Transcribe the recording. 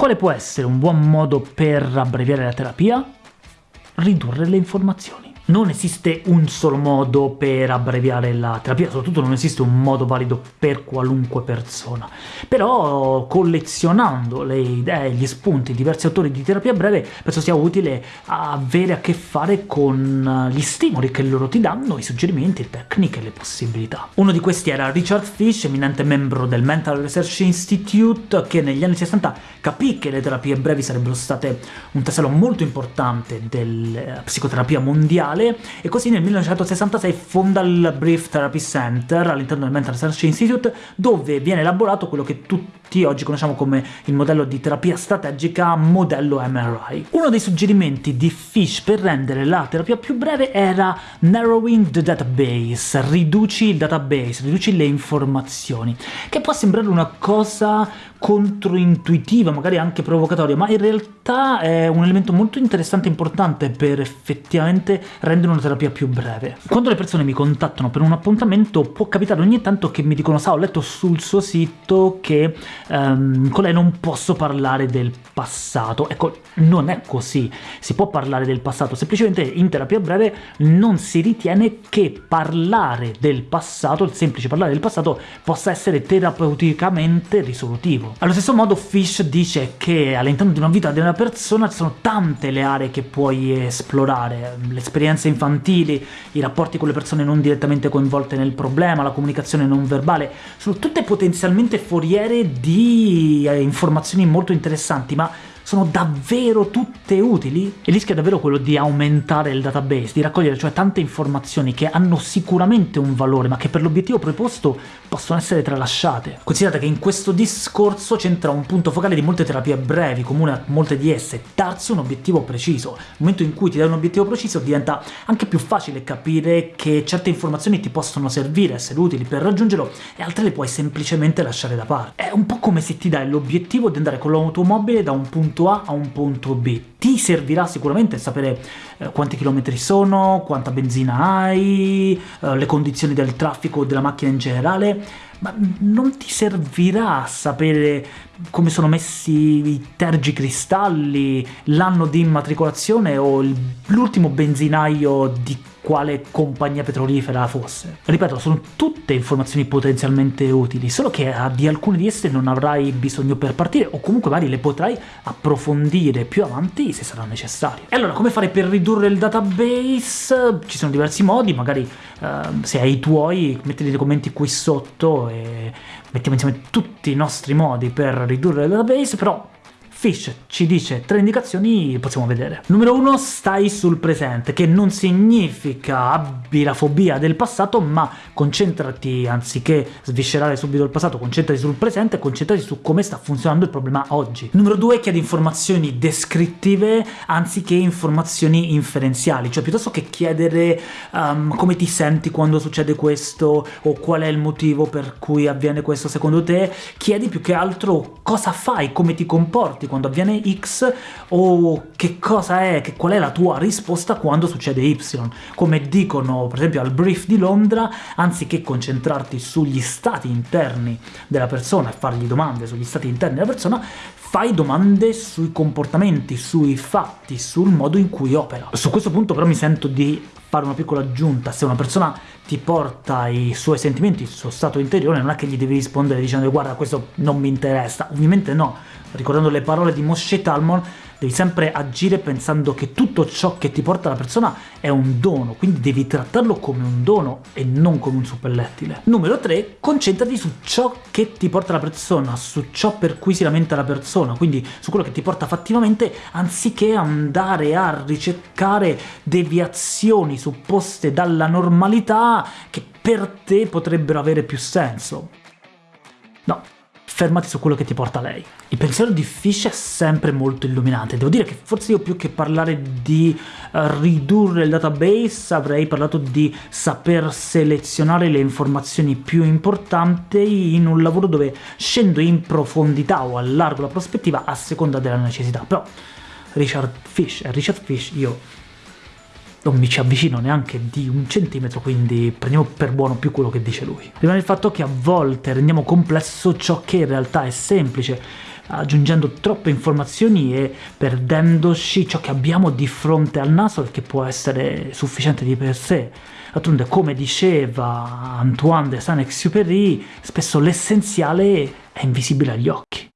Quale può essere un buon modo per abbreviare la terapia? Ridurre le informazioni. Non esiste un solo modo per abbreviare la terapia, soprattutto non esiste un modo valido per qualunque persona. Però collezionando le idee, gli spunti, diversi autori di terapia breve, penso sia utile avere a che fare con gli stimoli che loro ti danno, i suggerimenti, le tecniche, le possibilità. Uno di questi era Richard Fish, eminente membro del Mental Research Institute, che negli anni 60 capì che le terapie brevi sarebbero state un tassello molto importante della psicoterapia mondiale mondiale, e così nel 1966 fonda il Brief Therapy Center all'interno del Mental Research Institute, dove viene elaborato quello che tutti oggi conosciamo come il modello di terapia strategica modello MRI. Uno dei suggerimenti di Fish per rendere la terapia più breve era narrowing the database, riduci il database, riduci le informazioni, che può sembrare una cosa controintuitiva, magari anche provocatoria, ma in realtà è un elemento molto interessante e importante per effettivamente rendere una terapia più breve. Quando le persone mi contattano per un appuntamento può capitare ogni tanto che mi dicono «Sa, ho letto sul suo sito che um, con lei non posso parlare del passato». Ecco, non è così, si può parlare del passato, semplicemente in terapia breve non si ritiene che parlare del passato, il semplice parlare del passato, possa essere terapeuticamente risolutivo. Allo stesso modo Fish dice che all'interno di una vita di una persona ci sono tante le aree che puoi esplorare, le esperienze infantili, i rapporti con le persone non direttamente coinvolte nel problema, la comunicazione non verbale, sono tutte potenzialmente foriere di eh, informazioni molto interessanti, ma sono davvero tutte utili? Il rischio è davvero quello di aumentare il database, di raccogliere cioè tante informazioni che hanno sicuramente un valore, ma che per l'obiettivo preposto possono essere tralasciate. Considerate che in questo discorso c'entra un punto focale di molte terapie brevi, comune a molte di esse, darsi un obiettivo preciso. Nel momento in cui ti dai un obiettivo preciso diventa anche più facile capire che certe informazioni ti possono servire, essere utili per raggiungerlo, e altre le puoi semplicemente lasciare da parte. È un po' come se ti dai l'obiettivo di andare con l'automobile da un punto punto A a un punto B. Ti servirà sicuramente sapere eh, quanti chilometri sono, quanta benzina hai, eh, le condizioni del traffico della macchina in generale, ma non ti servirà sapere come sono messi i tergicristalli, l'anno di immatricolazione o l'ultimo benzinaio di quale compagnia petrolifera fosse. Ripeto, sono tutte informazioni potenzialmente utili, solo che di alcune di esse non avrai bisogno per partire, o comunque magari le potrai approfondire più avanti se sarà necessario. E allora, come fare per ridurre il database? Ci sono diversi modi, magari eh, se hai i tuoi, mettili nei commenti qui sotto e mettiamo insieme tutti i nostri modi per ridurre il database, però Fish ci dice tre indicazioni, possiamo vedere. Numero uno, stai sul presente, che non significa abbi la fobia del passato, ma concentrati, anziché sviscerare subito il passato, concentrati sul presente e concentrati su come sta funzionando il problema oggi. Numero due, chiedi informazioni descrittive anziché informazioni inferenziali, cioè piuttosto che chiedere um, come ti senti quando succede questo, o qual è il motivo per cui avviene questo secondo te, chiedi più che altro cosa fai, come ti comporti, quando avviene X o che cosa è, che, qual è la tua risposta quando succede Y. Come dicono per esempio al brief di Londra, anziché concentrarti sugli stati interni della persona e fargli domande sugli stati interni della persona, fai domande sui comportamenti, sui fatti, sul modo in cui opera. Su questo punto però mi sento di fare una piccola aggiunta, se una persona ti porta i suoi sentimenti, il suo stato interiore, non è che gli devi rispondere dicendo guarda questo non mi interessa, ovviamente no, ricordando le parole di Moshe Talmon, devi sempre agire pensando che tutto ciò che ti porta la persona è un dono, quindi devi trattarlo come un dono e non come un suppellettile. Numero 3, concentrati su ciò che ti porta la persona, su ciò per cui si lamenta la persona, quindi su quello che ti porta fattivamente, anziché andare a ricercare deviazioni supposte dalla normalità che per te potrebbero avere più senso. No, fermati su quello che ti porta lei. Il pensiero di Fish è sempre molto illuminante, devo dire che forse io più che parlare di uh, ridurre il database avrei parlato di saper selezionare le informazioni più importanti in un lavoro dove scendo in profondità o allargo la prospettiva a seconda della necessità, però Richard Fish, è Richard Fish io non mi ci avvicino neanche di un centimetro, quindi prendiamo per buono più quello che dice lui. Rimane il fatto che a volte rendiamo complesso ciò che in realtà è semplice, aggiungendo troppe informazioni e perdendoci ciò che abbiamo di fronte al naso che può essere sufficiente di per sé. D'altronde, come diceva Antoine de Saint-Exupéry, spesso l'essenziale è invisibile agli occhi.